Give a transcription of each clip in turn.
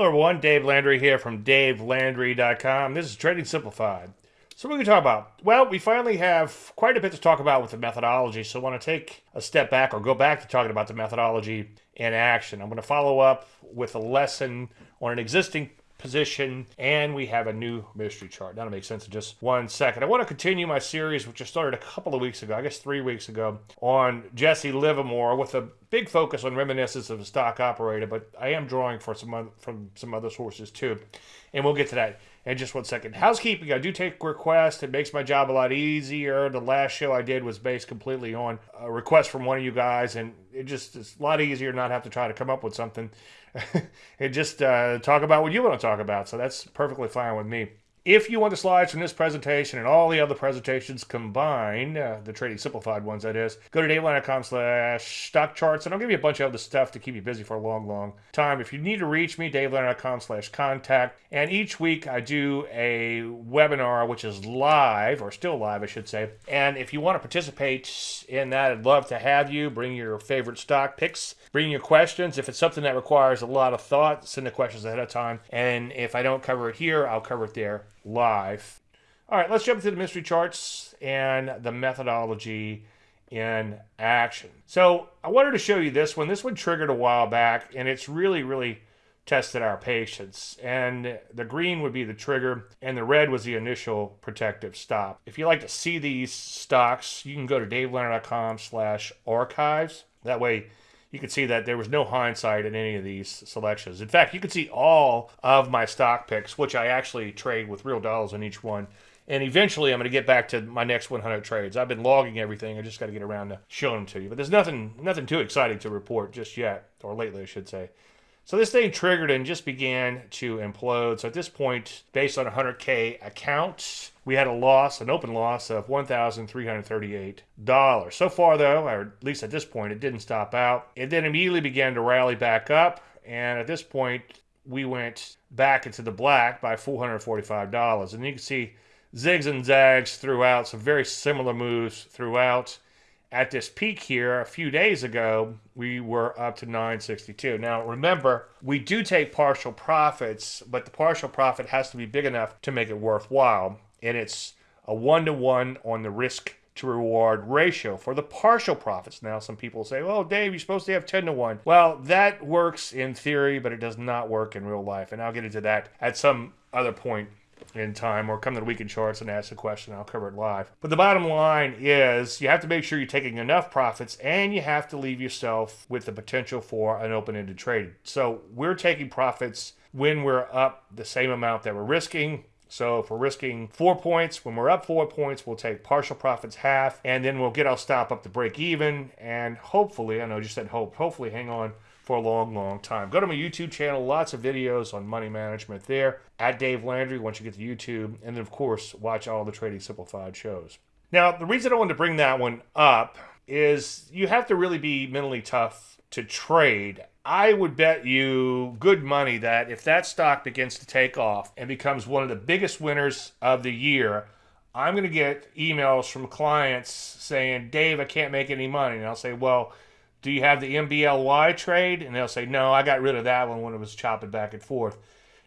Hello, everyone. Dave Landry here from DaveLandry.com. This is Trading Simplified. So, what are we going to talk about? Well, we finally have quite a bit to talk about with the methodology, so I want to take a step back or go back to talking about the methodology in action. I'm going to follow up with a lesson on an existing position, and we have a new mystery chart. That'll make sense in just one second. I want to continue my series, which I started a couple of weeks ago, I guess three weeks ago, on Jesse Livermore with a big focus on reminiscence of a stock operator, but I am drawing for some other, from some other sources too, and we'll get to that in just one second. Housekeeping, I do take requests. It makes my job a lot easier. The last show I did was based completely on a request from one of you guys, and it just is a lot easier not have to try to come up with something and just uh, talk about what you want to talk about. So that's perfectly fine with me. If you want the slides from this presentation and all the other presentations combined, uh, the Trading Simplified ones that is, go to davelandry.com slash stock charts and I'll give you a bunch of other stuff to keep you busy for a long, long time. If you need to reach me, davelandry.com slash contact. And each week I do a webinar which is live, or still live I should say. And if you want to participate in that, I'd love to have you. Bring your favorite stock picks, bring your questions. If it's something that requires a lot of thought, send the questions ahead of time. And if I don't cover it here, I'll cover it there live. All right, let's jump into the mystery charts and the methodology in action. So I wanted to show you this one. This one triggered a while back, and it's really, really tested our patience. And the green would be the trigger, and the red was the initial protective stop. If you like to see these stocks, you can go to davelandry.com slash archives. That way you can see that there was no hindsight in any of these selections. In fact, you can see all of my stock picks, which I actually trade with real dollars on each one. And eventually, I'm going to get back to my next 100 trades. I've been logging everything. I just got to get around to showing them to you. But there's nothing, nothing too exciting to report just yet, or lately, I should say. So this thing triggered and just began to implode. So at this point, based on 100K accounts, we had a loss, an open loss of $1,338. So far, though, or at least at this point, it didn't stop out. It then immediately began to rally back up. And at this point, we went back into the black by $445. And you can see zigs and zags throughout, some very similar moves throughout at this peak here a few days ago, we were up to 962. Now, remember, we do take partial profits, but the partial profit has to be big enough to make it worthwhile. And it's a one to one on the risk to reward ratio for the partial profits. Now, some people say, well, Dave, you're supposed to have 10 to 1. Well, that works in theory, but it does not work in real life. And I'll get into that at some other point in time or come to the weekend charts and ask a question. I'll cover it live. But the bottom line is you have to make sure you're taking enough profits and you have to leave yourself with the potential for an open ended trade. So we're taking profits when we're up the same amount that we're risking. So if we're risking four points, when we're up four points, we'll take partial profits half, and then we'll get our stop up to break even. And hopefully, I know I just said hope, hopefully hang on for a long, long time. Go to my YouTube channel, lots of videos on money management there at Dave Landry once you get to YouTube. And then, of course, watch all the Trading Simplified shows. Now, the reason I wanted to bring that one up is you have to really be mentally tough to trade. I would bet you good money that if that stock begins to take off and becomes one of the biggest winners of the year, I'm going to get emails from clients saying, Dave, I can't make any money. And I'll say, well, do you have the MBLY trade? And they'll say, no, I got rid of that one when it was chopping back and forth.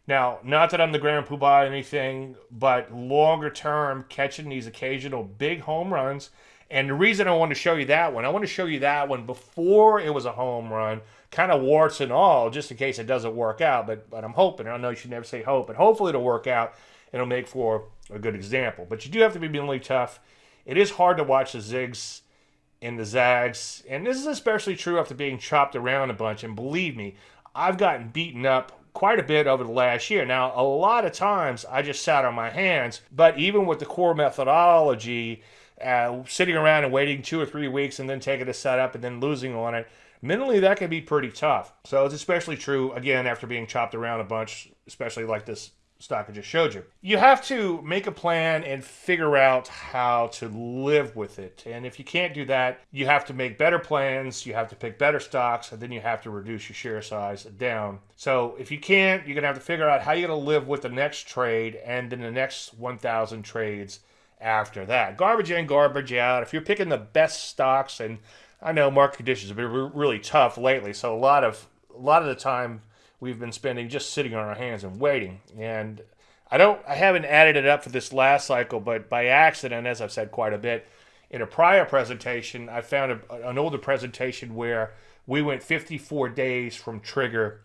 Now, not that I'm the grand poobah or anything, but longer term, catching these occasional big home runs. And the reason I want to show you that one, I want to show you that one before it was a home run, kind of warts and all, just in case it doesn't work out. But but I'm hoping. I know you should never say hope, but hopefully it'll work out. and It'll make for a good example. But you do have to be mentally tough. It is hard to watch the zigs in the Zags. And this is especially true after being chopped around a bunch. And believe me, I've gotten beaten up quite a bit over the last year. Now, a lot of times I just sat on my hands, but even with the core methodology, uh, sitting around and waiting two or three weeks and then taking a setup and then losing on it, mentally that can be pretty tough. So it's especially true, again, after being chopped around a bunch, especially like this stock I just showed you. You have to make a plan and figure out how to live with it. And if you can't do that, you have to make better plans, you have to pick better stocks, and then you have to reduce your share size down. So if you can't, you're going to have to figure out how you're going to live with the next trade and then the next 1,000 trades after that. Garbage in, garbage out. If you're picking the best stocks, and I know market conditions have been really tough lately, so a lot of a lot of the time we've been spending just sitting on our hands and waiting. And I don't, I haven't added it up for this last cycle, but by accident, as I've said quite a bit, in a prior presentation, I found a, an older presentation where we went 54 days from trigger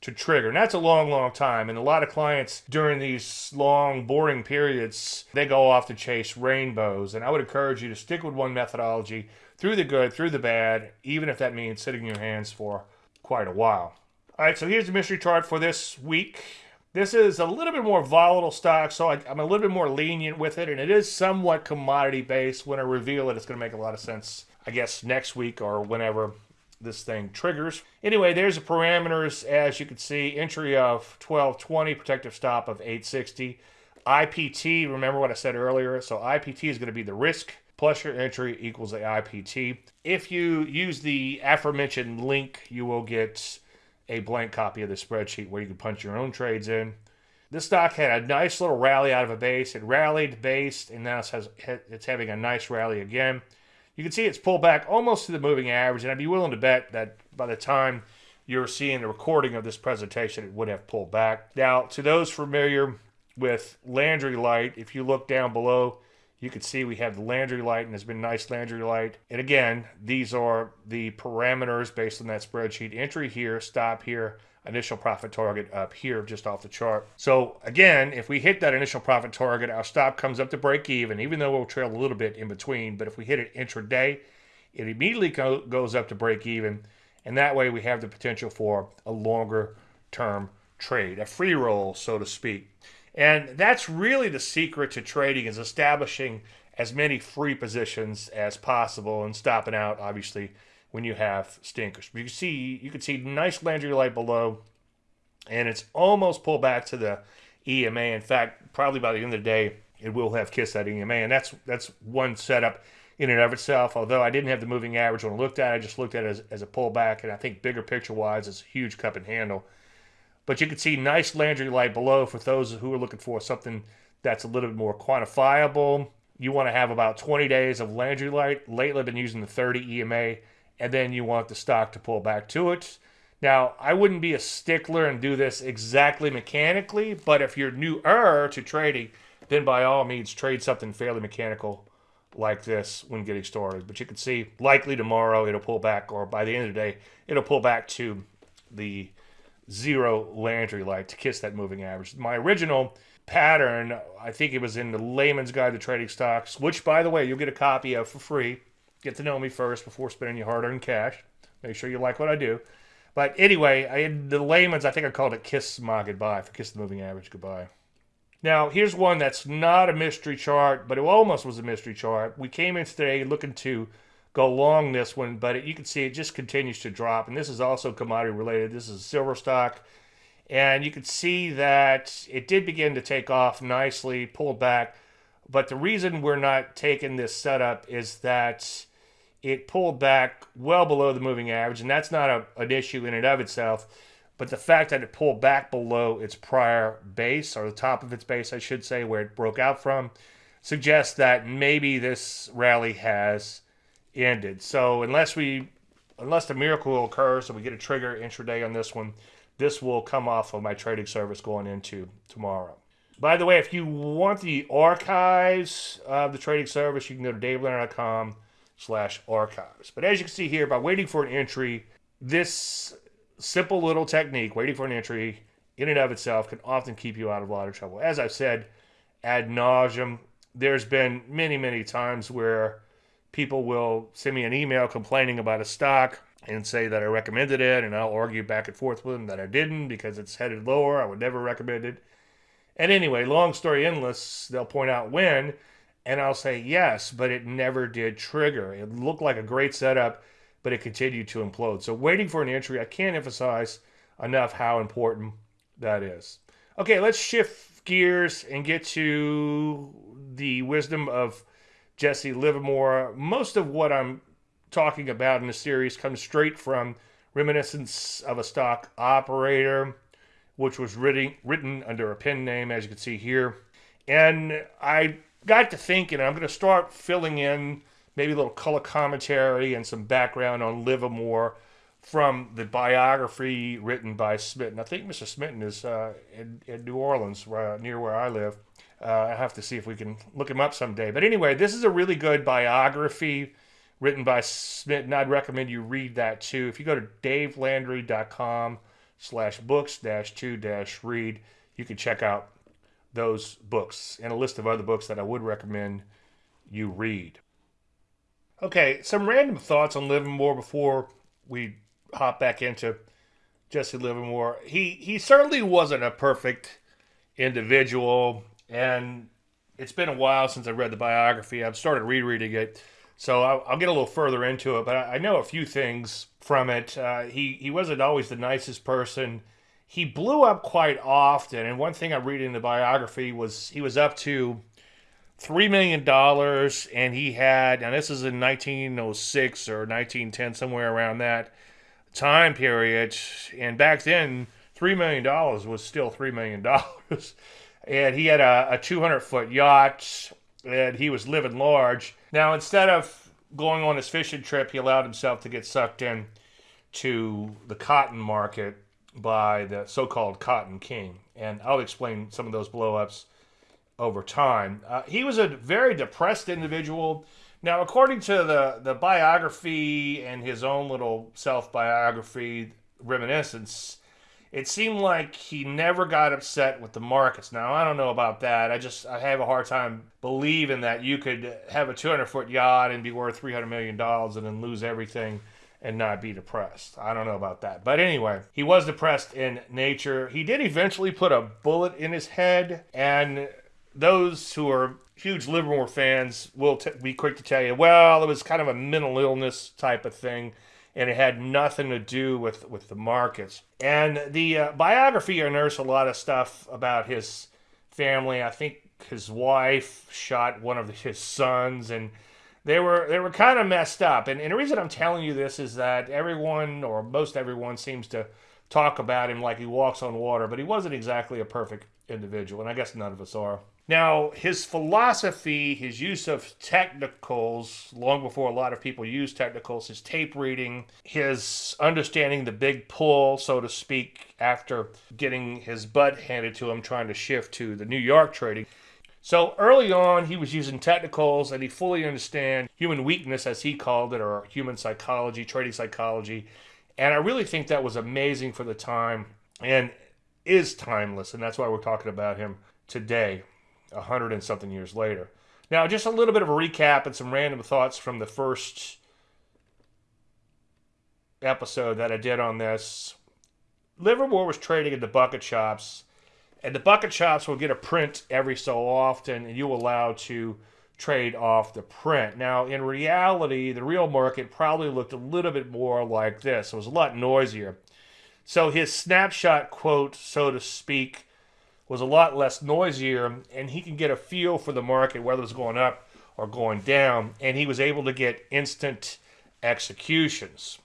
to trigger. And that's a long, long time. And a lot of clients during these long, boring periods, they go off to chase rainbows. And I would encourage you to stick with one methodology through the good, through the bad, even if that means sitting in your hands for quite a while. All right, so here's the mystery chart for this week. This is a little bit more volatile stock, so I, am a little bit more lenient with it, and it is somewhat commodity based. When I reveal it, it's going to make a lot of sense, I guess, next week or whenever this thing triggers. Anyway, there's the parameters, as you can see, entry of 1220, protective stop of 860. IPT, remember what I said earlier, so IPT is going to be the risk plus your entry equals the IPT. If you use the aforementioned link, you will get a blank copy of the spreadsheet where you can punch your own trades in. This stock had a nice little rally out of a base. It rallied based, and now it has, it's having a nice rally again. You can see it's pulled back almost to the moving average, and I'd be willing to bet that by the time you're seeing the recording of this presentation, it would have pulled back. Now, to those familiar with Landry Light, if you look down below, you can see we have the Landry light and there's been nice Landry light. And again, these are the parameters based on that spreadsheet. Entry here, stop here, initial profit target up here just off the chart. So again, if we hit that initial profit target, our stop comes up to break even, even though we'll trail a little bit in between. But if we hit it intraday, it immediately go, goes up to break even. And that way we have the potential for a longer term trade, a free roll, so to speak. And that's really the secret to trading is establishing as many free positions as possible and stopping out, obviously, when you have stinkers. You can see you can see nice Landry light below, and it's almost pulled back to the EMA. In fact, probably by the end of the day, it will have kissed that EMA, and that's that's one setup in and of itself. Although I didn't have the moving average when I looked at it, I just looked at it as, as a pullback, and I think bigger picture wise, it's a huge cup and handle. But you can see nice Landry light below for those who are looking for something that's a little bit more quantifiable. You want to have about 20 days of Landry light. Lately, I've been using the 30 EMA, and then you want the stock to pull back to it. Now, I wouldn't be a stickler and do this exactly mechanically, but if you're newer to trading, then by all means trade something fairly mechanical like this when getting started. But you can see likely tomorrow it'll pull back, or by the end of the day, it'll pull back to the zero Landry light to kiss that moving average. My original pattern, I think it was in the Layman's Guide to Trading Stocks, which, by the way, you'll get a copy of for free. Get to know me first before spending your hard earned cash. Make sure you like what I do. But anyway, I the layman's, I think I called it Kiss My Goodbye, for Kiss the Moving Average Goodbye. Now, here's one that's not a mystery chart, but it almost was a mystery chart. We came in today looking to go long this one, but it, you can see it just continues to drop. And this is also commodity related. This is silver stock. And you can see that it did begin to take off nicely, pulled back. But the reason we're not taking this setup is that it pulled back well below the moving average. And that's not a, an issue in and of itself. But the fact that it pulled back below its prior base, or the top of its base, I should say, where it broke out from, suggests that maybe this rally has ended. So unless we, unless the miracle occurs and we get a trigger intraday on this one, this will come off of my trading service going into tomorrow. By the way, if you want the archives of the trading service, you can go to davelandry.com slash archives. But as you can see here, by waiting for an entry, this simple little technique, waiting for an entry, in and of itself, can often keep you out of a lot of trouble. As I've said ad nauseum, there's been many, many times where people will send me an email complaining about a stock and say that I recommended it, and I'll argue back and forth with them that I didn't because it's headed lower. I would never recommend it. And anyway, long story endless, they'll point out when, and I'll say yes, but it never did trigger. It looked like a great setup, but it continued to implode. So waiting for an entry, I can't emphasize enough how important that is. Okay, let's shift gears and get to the wisdom of Jesse Livermore. Most of what I'm talking about in the series comes straight from Reminiscence of a Stock Operator, which was written, written under a pen name, as you can see here. And I got to thinking, I'm going to start filling in maybe a little color commentary and some background on Livermore from the biography written by Smitten. I think Mr. Smitten is uh, in, in, New Orleans, uh, near where I live. Uh, I have to see if we can look him up someday. But anyway, this is a really good biography written by Smith, and I'd recommend you read that too. If you go to davelandry.com slash books dash two dash read, you can check out those books and a list of other books that I would recommend you read. Okay, some random thoughts on Livermore before we hop back into Jesse Livermore. He he certainly wasn't a perfect individual, and it's been a while since I read the biography. I've started rereading it, so I'll, I'll get a little further into it. But I, I know a few things from it. Uh, he he wasn't always the nicest person. He blew up quite often, and one thing I read in the biography was he was up to three million dollars, and he had, now this is in 1906 or 1910, somewhere around that time period. And back then, three million dollars was still three million dollars. and he had a, a 200 foot yacht, and he was living large. Now, instead of going on his fishing trip, he allowed himself to get sucked in to the cotton market by the so-called Cotton King, and I'll explain some of those blowups over time. Uh, he was a very depressed individual. Now, according to the, the biography and his own little self biography, Reminiscence, it seemed like he never got upset with the markets. Now, I don't know about that. I just I have a hard time believing that you could have a 200 foot yacht and be worth 300 million dollars and then lose everything and not be depressed. I don't know about that. But anyway, he was depressed in nature. He did eventually put a bullet in his head and those who are huge Livermore fans will t- be quick to tell you, well, it was kind of a mental illness type of thing, and it had nothing to do with, with the markets. And the uh, biography unearths a lot of stuff about his family. I think his wife shot one of his sons, and they were they were kind of messed up. And, and the reason I'm telling you this is that everyone, or most everyone, seems to talk about him like he walks on water, but he wasn't exactly a perfect individual, and I guess none of us are. Now, his philosophy, his use of technicals, long before a lot of people use technicals, his tape reading, his understanding the big pull, so to speak, after getting his butt handed to him trying to shift to the New York trading. So early on, he was using technicals and he fully understand human weakness, as he called it, or human psychology, trading psychology. And I really think that was amazing for the time and is timeless. And that's why we're talking about him today a hundred and something years later. Now, just a little bit of a recap and some random thoughts from the first episode that I did on this. Livermore was trading at the bucket shops, and the bucket shops will get a print every so often, and you allow to trade off the print. Now, in reality, the real market probably looked a little bit more like this. It was a lot noisier. So his snapshot quote, so to speak, was a lot less noisier, and he can get a feel for the market, whether it's going up or going down, and he was able to get instant executions.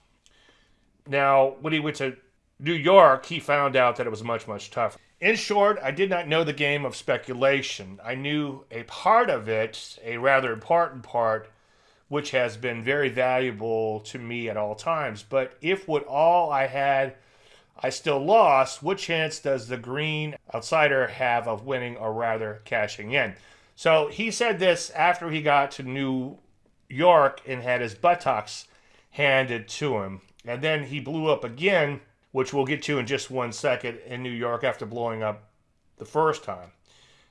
Now, when he went to New York, he found out that it was much, much tougher. In short, I did not know the game of speculation. I knew a part of it, a rather important part, which has been very valuable to me at all times. But if what all I had I still lost. What chance does the green outsider have of winning or rather cashing in? So he said this after he got to New York and had his buttocks handed to him. And then he blew up again, which we'll get to in just one second, in New York after blowing up the first time.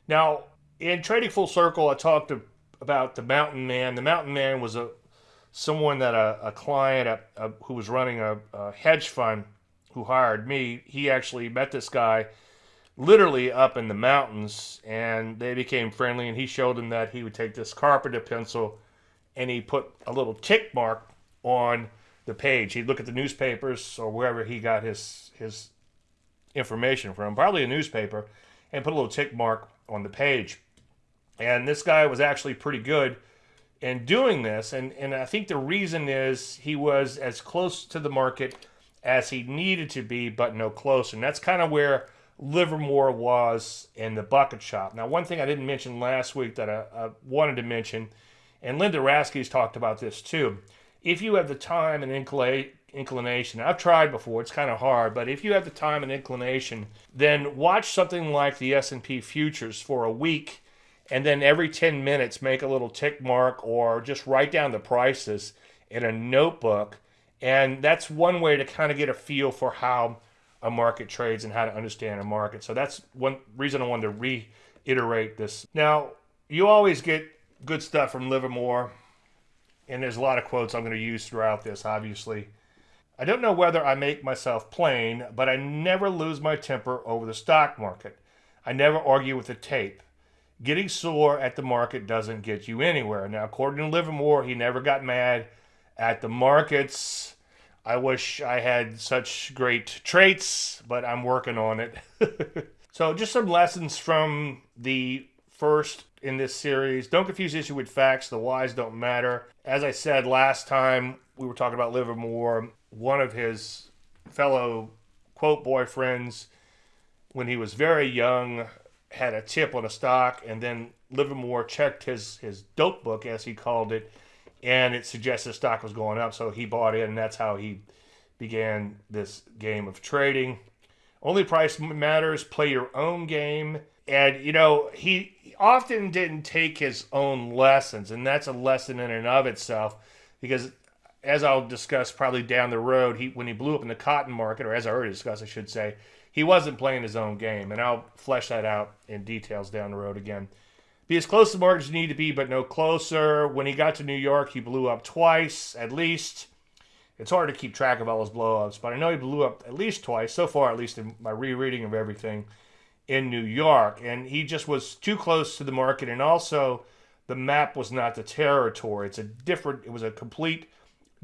Now, in Trading Full Circle, I talked about the Mountain Man. The Mountain Man was a someone that a, a client a, a, who was running a hedge fund who hired me, he actually met this guy literally up in the mountains and they became friendly and he showed him that he would take this carpenter pencil and he put a little tick mark on the page. He'd look at the newspapers or wherever he got his his information from, probably a newspaper, and put a little tick mark on the page. And this guy was actually pretty good in doing this. And, and I think the reason is he was as close to the market as he needed to be, but no closer. And that's kind of where Livermore was in the bucket shop. Now, one thing I didn't mention last week that I, I wanted to mention, and Linda Raschke's talked about this too. If you have the time and inclination, I've tried before, it's kind of hard, but if you have the time and inclination, then watch something like the S&P futures for a week and then every 10 minutes make a little tick mark or just write down the prices in a notebook. And that's one way to kind of get a feel for how a market trades and how to understand a market. So that's one reason I wanted to reiterate this. Now, you always get good stuff from Livermore, and there's a lot of quotes I'm going to use throughout this, obviously. I don't know whether I make myself plain, but I never lose my temper over the stock market. I never argue with the tape. Getting sore at the market doesn't get you anywhere. Now, according to Livermore, he never got mad at the markets. I wish I had such great traits, but I'm working on it. so, just some lessons from the first in this series. Don't confuse issue with facts. The whys don't matter. As I said last time, we were talking about Livermore. One of his fellow quote boyfriends, when he was very young, had a tip on a stock, and then Livermore checked his his dope book, as he called it, and it suggested the stock was going up, so he bought in, and that's how he began this game of trading. Only price matters. Play your own game. And, you know, he often didn't take his own lessons, and that's a lesson in and of itself because as I'll discuss probably down the road, he when he blew up in the cotton market, or as I already discussed, I should say, he wasn't playing his own game, and I'll flesh that out in details down the road again. Be as close to the market as you need to be, but no closer. When he got to New York, he blew up twice at least. It's hard to keep track of all his blowups, but I know he blew up at least twice so far, at least in my rereading of everything in New York, and he just was too close to the market, and also the map was not the territory. It's a different. It was a complete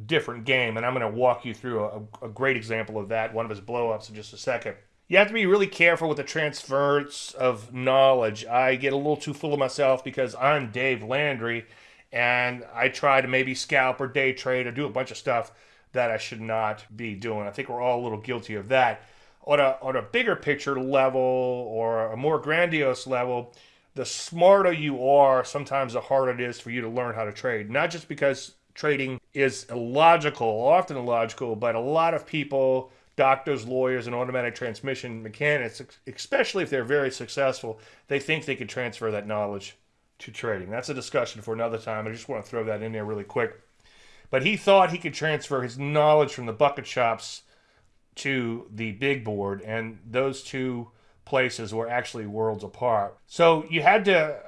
different game, and I'm going to walk you through a, a great example of that. One of his blowups in just a second. You have to be really careful with the transference of knowledge. I get a little too full of myself because I'm Dave Landry, and I try to maybe scalp or day trade or do a bunch of stuff that I should not be doing. I think we're all a little guilty of that on a on a bigger picture level or a more grandiose level, the smarter you are, sometimes the harder it is for you to learn how to trade. Not just because trading is illogical, often illogical, but a lot of people, doctors, lawyers, and automatic transmission mechanics, especially if they're very successful, they think they can transfer that knowledge to trading. That's a discussion for another time. I just want to throw that in there really quick. But he thought he could transfer his knowledge from the bucket shops to the big board, and those two places were actually worlds apart. So you had to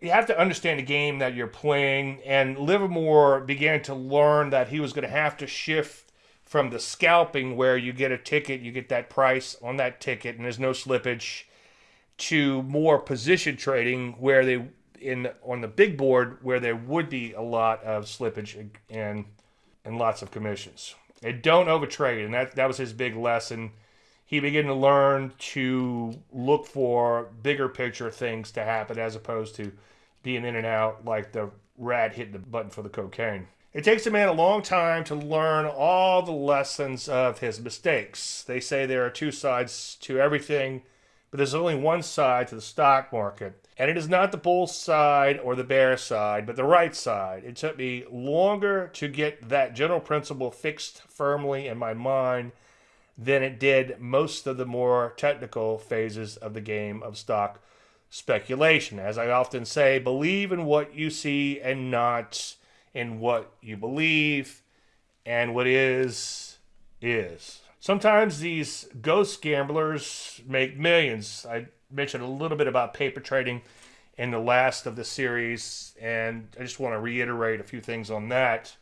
you have to understand the game that you're playing, and Livermore began to learn that he was going to have to shift from the scalping where you get a ticket, you get that price on that ticket, and there's no slippage, to more position trading where they in on the big board where there would be a lot of slippage and and lots of commissions and don't overtrade. And that that was his big lesson. He began to learn to look for bigger picture things to happen as opposed to being in and out like the rat hitting the button for the cocaine. It takes a man a long time to learn all the lessons of his mistakes. They say there are two sides to everything, but there's only one side to the stock market. And it is not the bull side or the bear side, but the right side. It took me longer to get that general principle fixed firmly in my mind than it did most of the more technical phases of the game of stock speculation. As I often say, believe in what you see and not in what you believe, and what is, is. Sometimes these ghost gamblers make millions. I mentioned a little bit about paper trading in the last of the series, and I just want to reiterate a few things on that.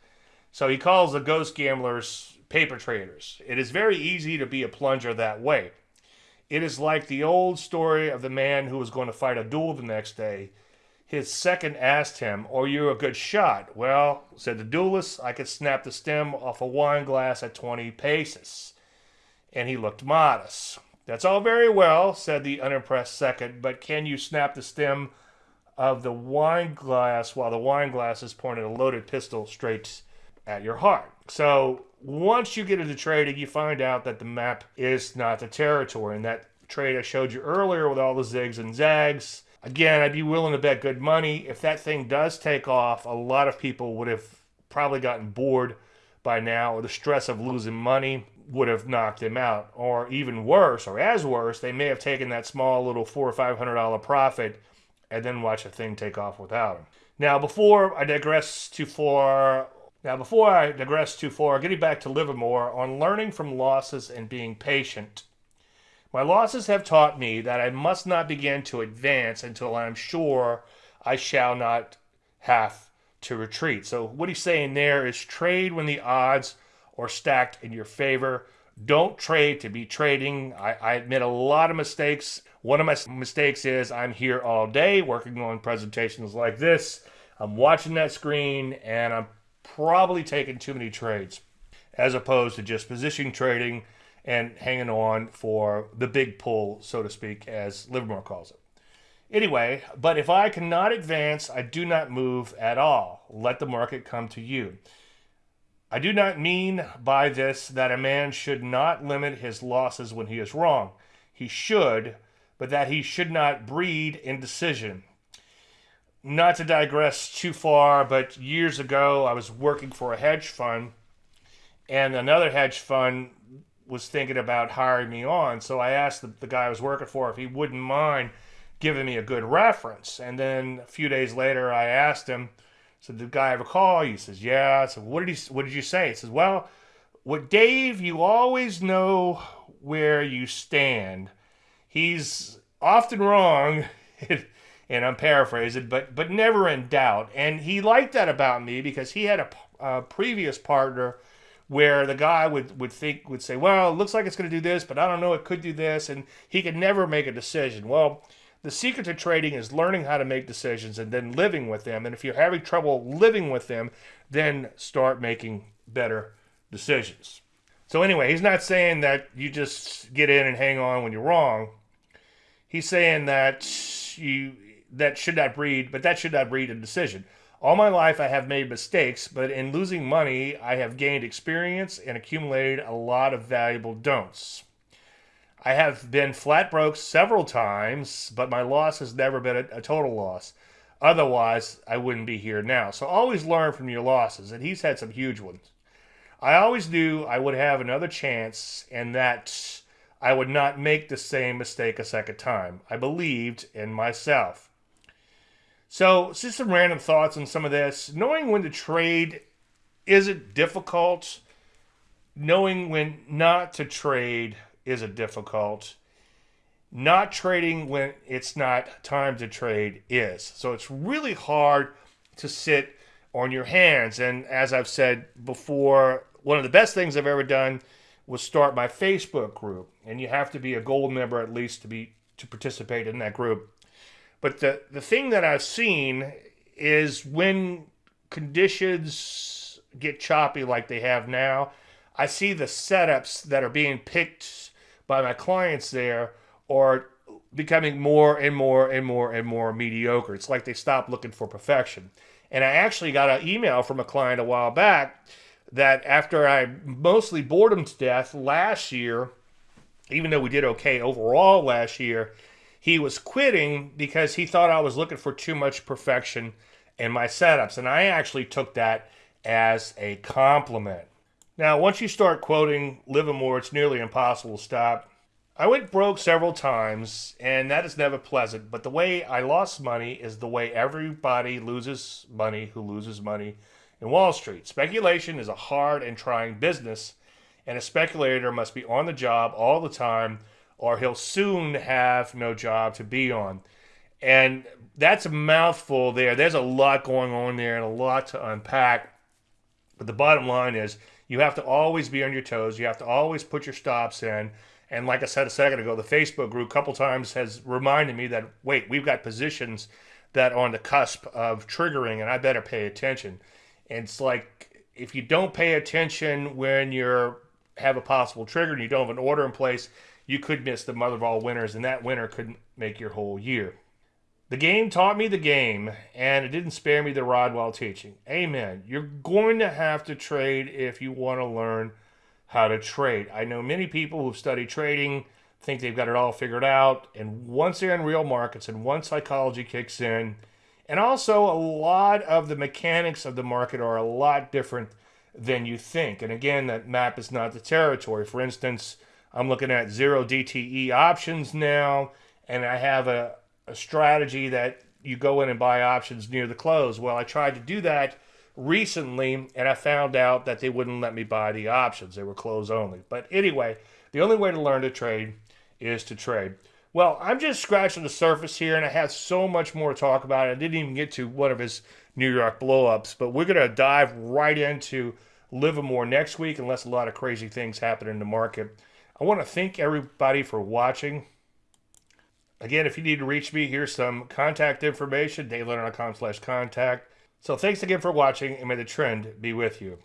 So he calls the ghost gamblers paper traders. It is very easy to be a plunger that way. It is like the old story of the man who was going to fight a duel the next day. His second asked him, Are you a good shot? Well, said the duelist, I could snap the stem off a wine glass at 20 paces. And he looked modest. That's all very well, said the unimpressed second, but can you snap the stem of the wine glass while the wine glass is pointing a loaded pistol straight at your heart? So once you get into trading, you find out that the map is not the territory. And that trade I showed you earlier with all the zigs and zags, again, I'd be willing to bet good money. If that thing does take off, a lot of people would have probably gotten bored by now, or the stress of losing money would have knocked them out. Or even worse, or as worse, they may have taken that small little four or five hundred dollar profit and then watch the thing take off without them. Now, before I digress too far, now before I digress too far, getting back to Livermore on learning from losses and being patient. My losses have taught me that I must not begin to advance until I'm sure I shall not have to retreat. So what he's saying there is trade when the odds are stacked in your favor. Don't trade to be trading. I, I admit a lot of mistakes. One of my mistakes is I'm here all day working on presentations like this. I'm watching that screen and I'm probably taking too many trades as opposed to just position trading and hanging on for the big pull, so to speak, as Livermore calls it. Anyway, but if I cannot advance, I do not move at all. Let the market come to you. I do not mean by this that a man should not limit his losses when he is wrong. He should, but that he should not breed indecision. Not to digress too far, but years ago I was working for a hedge fund, and another hedge fund was thinking about hiring me on. So I asked the, the guy I was working for if he wouldn't mind giving me a good reference. And then a few days later, I asked him, "So did the guy ever call? He says, "Yeah." I said, "What did he? What did you say?" He says, "Well, with Dave, you always know where you stand. He's often wrong." and I'm paraphrasing, but but never in doubt. And he liked that about me because he had a, a previous partner where the guy would, would think would say, well, it looks like it's going to do this, but I don't know, it could do this, and he could never make a decision. Well, the secret to trading is learning how to make decisions and then living with them. And if you're having trouble living with them, then start making better decisions. So anyway, he's not saying that you just get in and hang on when you're wrong. He's saying that you that should not breed, but that should not breed a decision. All my life, I have made mistakes, but in losing money, I have gained experience and accumulated a lot of valuable don'ts. I have been flat broke several times, but my loss has never been a, a, total loss. Otherwise, I wouldn't be here now. So always learn from your losses, and he's had some huge ones. I always knew I would have another chance and that I would not make the same mistake a second time. I believed in myself. So, just some random thoughts on some of this. Knowing when to trade isn't difficult. Knowing when not to trade isn't difficult. Not trading when it's not time to trade is. So, it's really hard to sit on your hands. And as I've said before, one of the best things I've ever done was start my Facebook group. And you have to be a gold member at least to be to participate in that group. But the, the thing that I've seen is when conditions get choppy like they have now, I see the setups that are being picked by my clients there are becoming more and more and more and more mediocre. It's like they stop looking for perfection. And I actually got an email from a client a while back that after I mostly bored him to death last year, even though we did okay overall last year, he was quitting because he thought I was looking for too much perfection in my setups. And I actually took that as a compliment. Now, once you start quoting Livermore, it's nearly impossible to stop. I went broke several times, and that is never pleasant. But the way I lost money is the way everybody loses money who loses money in Wall Street. Speculation is a hard and trying business, and a speculator must be on the job all the time or he'll soon have no job to be on. And that's a mouthful there. There's a lot going on there and a lot to unpack. But the bottom line is you have to always be on your toes. You have to always put your stops in. And like I said a second ago, the Facebook group a couple times has reminded me that wait, we've got positions that are on the cusp of triggering, and I better pay attention. And it's like if you don't pay attention when you're have a possible trigger and you don't have an order in place, you could miss the mother of all winners, and that winner couldn't make your whole year. The game taught me the game, and it didn't spare me the rod while teaching. Amen. You're going to have to trade if you want to learn how to trade. I know many people who've studied trading think they've got it all figured out, and once they're in real markets and once psychology kicks in, and also a lot of the mechanics of the market are a lot different than you think. And again, that map is not the territory. For instance, I'm looking at zero DTE options now, and I have a, a strategy that you go in and buy options near the close. Well, I tried to do that recently, and I found out that they wouldn't let me buy the options. They were close only. But anyway, the only way to learn to trade is to trade. Well, I'm just scratching the surface here, and I have so much more to talk about. I didn't even get to one of his New York blowups, but we're going to dive right into Livermore next week, unless a lot of crazy things happen in the market. I want to thank everybody for watching. Again, if you need to reach me, here's some contact information, davelandry.com slash contact. So thanks again for watching, and may the trend be with you.